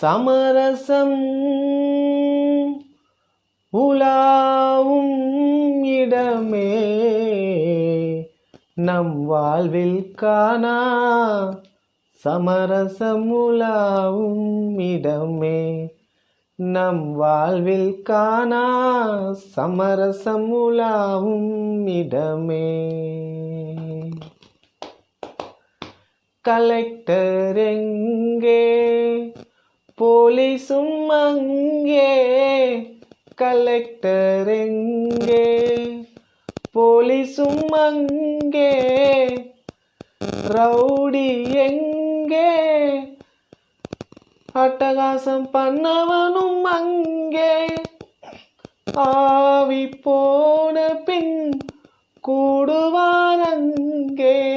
சமரசம் உலாவும் இடமே. நம் வாழ்வில் காணா சமரசம் உலாவும் இடமே. நம் வாழ்வில் காணா சமரசம் உலாவும் இடமே. கலெக்டர் எங்கே? போலீஸும் அங்கே கலெக்டர் எங்கே? போலீஸும் அங்கே ரவுடி எங்கே? அட்டகாசம் பண்ணவனும் அங்கே. ஆவி போன பின் கூடுவான் அங்கே.